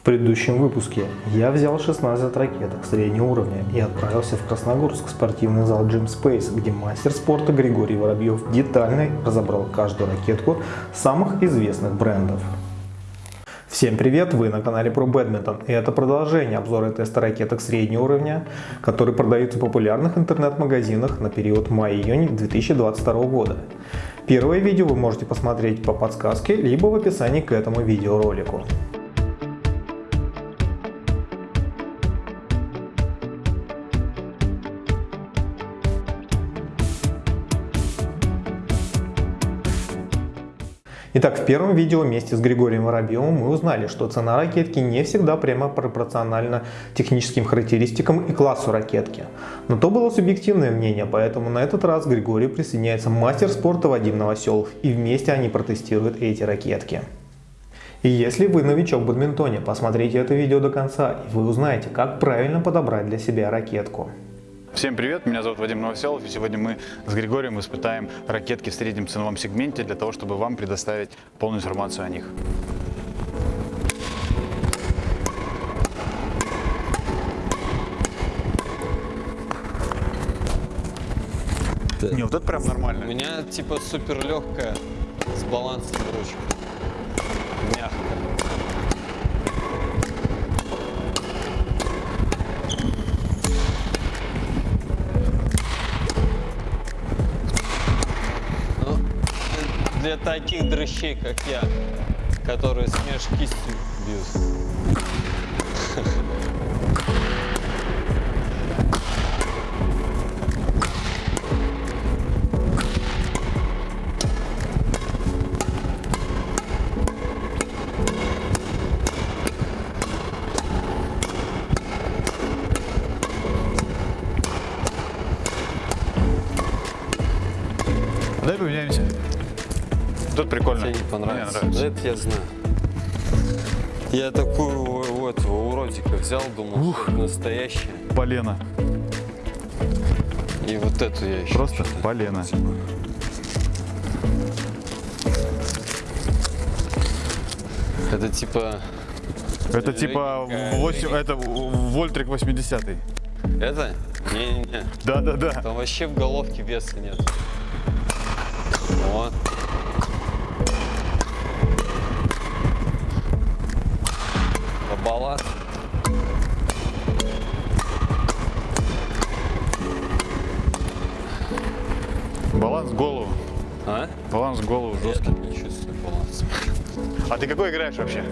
В предыдущем выпуске я взял 16 ракеток среднего уровня и отправился в Красногорск в спортивный зал Gym Space, где мастер спорта Григорий Воробьев детально разобрал каждую ракетку самых известных брендов. Всем привет, вы на канале Pro Badminton и это продолжение обзора теста ракеток среднего уровня, которые продаются в популярных интернет-магазинах на период мая-июнь 2022 года. Первое видео вы можете посмотреть по подсказке, либо в описании к этому видеоролику. Итак, в первом видео вместе с Григорием Воробьевым мы узнали, что цена ракетки не всегда прямо пропорциональна техническим характеристикам и классу ракетки. Но то было субъективное мнение, поэтому на этот раз Григорий присоединяется мастер спорта Вадим Новоселов и вместе они протестируют эти ракетки. И если вы новичок в бадминтоне, посмотрите это видео до конца и вы узнаете, как правильно подобрать для себя ракетку. Всем привет, меня зовут Вадим Новоселов, и сегодня мы с Григорием испытаем ракетки в среднем ценовом сегменте для того, чтобы вам предоставить полную информацию о них. Не, вот это прям нормально. У меня типа супер легкая, с балансом ручка. Мягкая. Для таких дрыщей, как я, которые смеш кистью бьют. Дай поменяемся. Тут прикольно. Тебе не понравится. Мне Да нравится. это я знаю. Я такую у, у этого уродика взял, думал, что это настоящая. Полено. И вот эту я еще. Просто полено. типа. Это типа... Это типа Легенькая, 8, это Вольтрик 80 Это? Не-не-не. Да-да-да. Там вообще в головке веса нет. Вот. Балласт. Баланс голову. А? Баланс голову Я жесткий. тут не чувствую баланса. А ты какой играешь вообще?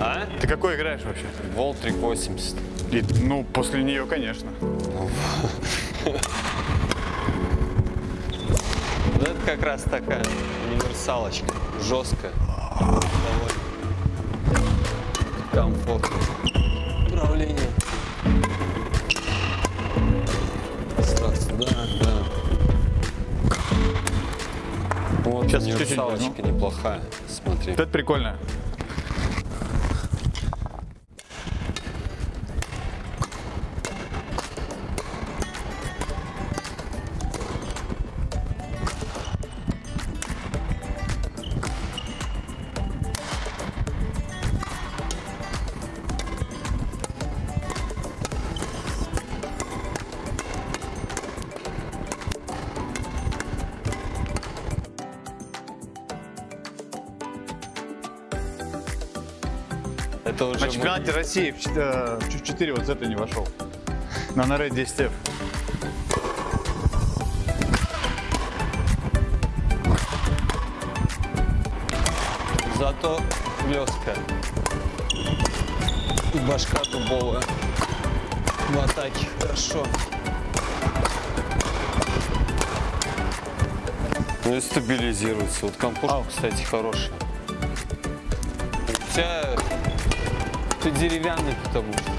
А? Ты какой играешь вообще? Волтрик 80. И, ну, после нее, конечно. Вот это как раз такая универсалочка. Жесткая. Комфортно. Управление. Сразу, да, да. Вот Сейчас чуть-чуть неплохая. Смотри. Это прикольно. Это уже На мы- чемпионате России в чет- э, в 4 вот с этой не вошел. На Наре 10F. Зато хлесткая. И башка дубовая. В атаке хорошо. Ну и стабилизируется. Вот компушка, кстати, хорошая. Тебя ты деревянный потому что.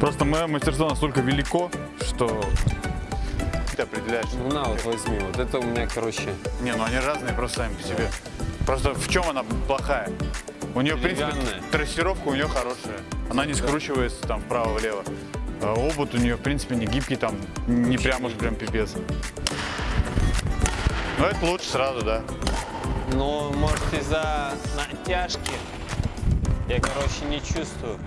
Просто мое мастерство настолько велико, что ты определяешь. Ну на, вот возьми. Вот это у меня, короче, Не, ну они разные просто сами по себе. Просто в чем она плохая? У нее, в принципе, трассировка у нее хорошая. Она не скручивается там вправо-влево. А обод у нее, в принципе, не гибкий, там, не прям уж прям пипец. Но это лучше сразу, да. Но может из-за натяжки Я, короче, не чувствую.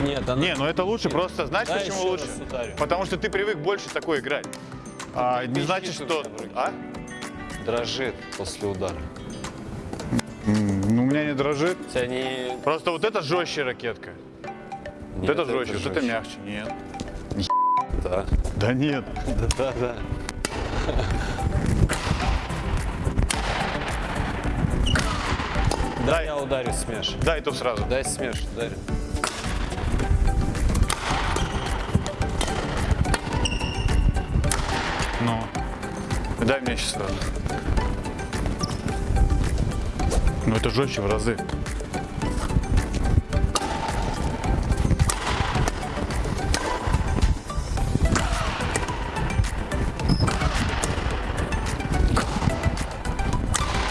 Нет, она... Не, ну это лучше, Нет. просто знаешь, Да, почему лучше? Потому что ты привык больше такой играть. А, не значит, что... А? Дрожит после удара. Ну, у меня не дрожит. У тебя не... Просто вот это жестче ракетка. Вот Нет, это жестче, вот это жестче. мягче. Нет. Да, Да нет. да, да, да. Ударю смеш. дай то сразу. Дай смеш, ударю. Ну. Дай мне сейчас сразу. Ну это жестче в разы.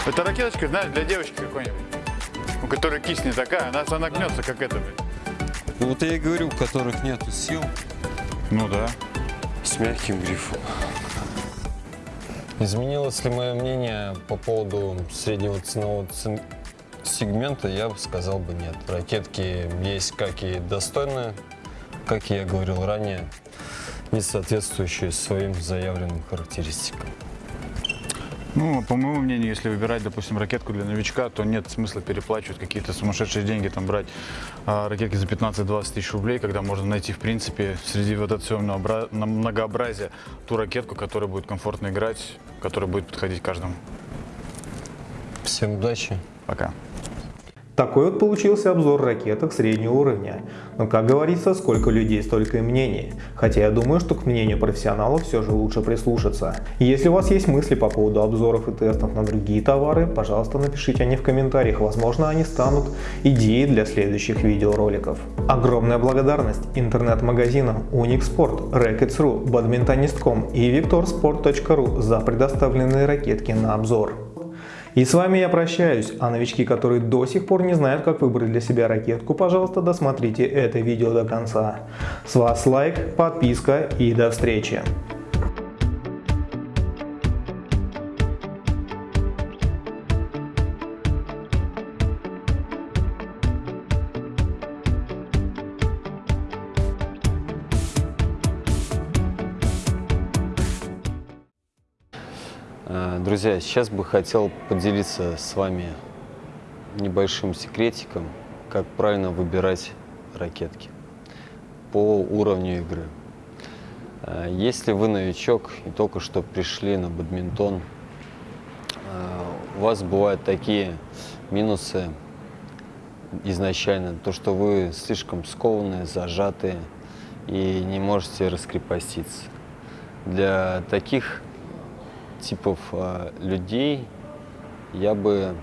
Это ракеточка, знаешь, для девочки какой-нибудь, у которой кисть не такая, она, она гнется, как это. Ну вот я и говорю, у которых нету сил, Ну да. с мягким грифом. Изменилось ли мое мнение по поводу среднего ценового цен- сегмента? Я бы сказал бы нет. Ракетки есть как и достойные, как и я говорил ранее, не соответствующие своим заявленным характеристикам. Ну, по моему мнению, если выбирать, допустим, ракетку для новичка, то нет смысла переплачивать какие-то сумасшедшие деньги, там брать а, ракетки за 15-20 тысяч рублей, когда можно найти, в принципе, среди вот этого всего многообразия ту ракетку, которая будет комфортно играть, которая будет подходить каждому. Всем удачи! Пока. Такой вот получился обзор ракеток среднего уровня. Но как говорится, сколько людей, столько и мнений. Хотя я думаю, что к мнению профессионалов все же лучше прислушаться. Если у вас есть мысли по поводу обзоров и тестов на другие товары, пожалуйста напишите они в комментариях, возможно они станут идеей для следующих видеороликов. Огромная благодарность интернет-магазинам Unixport, Rackets.ru, Badmintonist.com и VictorSport.ru за предоставленные ракетки на обзор. И с вами я прощаюсь, а новички, которые до сих пор не знают, как выбрать для себя ракетку, пожалуйста, досмотрите это видео до конца. С вас лайк, подписка и до встречи. Друзья, сейчас бы хотел поделиться с вами небольшим секретиком, как правильно выбирать ракетки по уровню игры. Э, Если вы новичок и только что пришли на бадминтон, э, у вас бывают такие минусы изначально, то что вы слишком скованные, зажатые и не можете раскрепоститься. Для таких типов э, людей я бы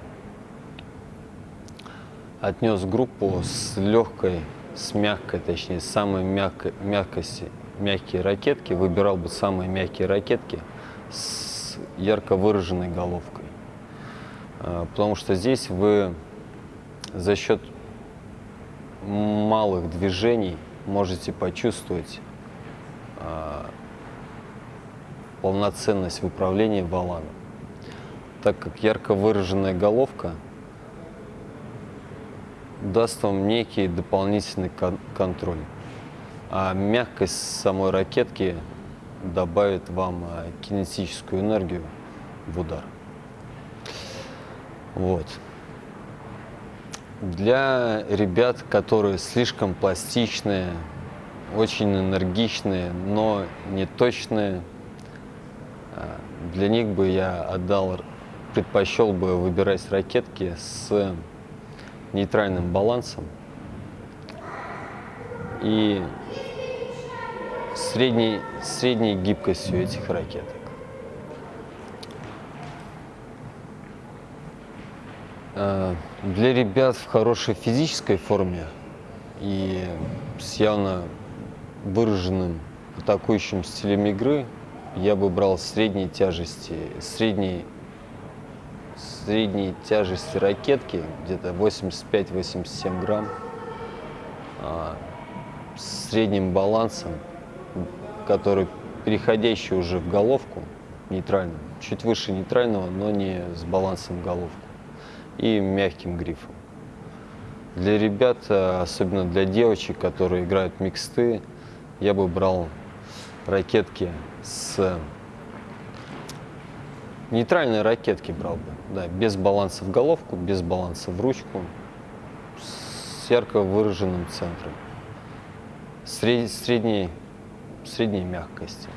отнес группу с легкой, с мягкой, точнее, самой мягкой, мягкости, мягкие ракетки, выбирал бы самые мягкие ракетки с ярко выраженной головкой. Э, Потому что здесь вы за счет малых движений можете почувствовать э, полноценность в управлении валаном, так как ярко выраженная головка даст вам некий дополнительный кон- контроль, а мягкость самой ракетки добавит вам а, кинетическую энергию в удар. Вот. Для ребят, которые слишком пластичные, очень энергичные, но не точные, для них бы я отдал, предпочел бы выбирать ракетки с нейтральным балансом и средней, средней гибкостью этих ракеток. Э, Для ребят в хорошей физической форме и с явно выраженным атакующим стилем игры я бы брал средней тяжести, средней, средней тяжести ракетки, где-то 85-87 грамм, а, с средним балансом, который переходящий уже в головку, нейтральным, чуть выше нейтрального, но не с балансом головку. и мягким грифом. Для ребят, э, особенно для девочек, которые играют миксты, я бы брал ракетки с нейтральные ракетки брал бы, да, без баланса в головку, без баланса в ручку, с ярко выраженным центром, сред- средней, средней мягкости.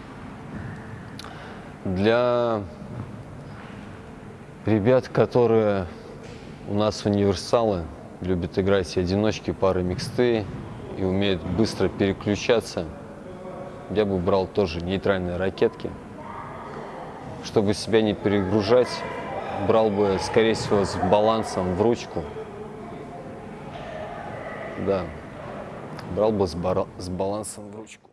Для ребят, которые у нас универсалы, любят играть и одиночки, пары миксты и умеют быстро переключаться, я бы брал тоже нейтральные ракетки. Чтобы себя не перегружать, брал бы, скорее всего, с балансом в ручку. Да, брал бы с, с балансом в ручку.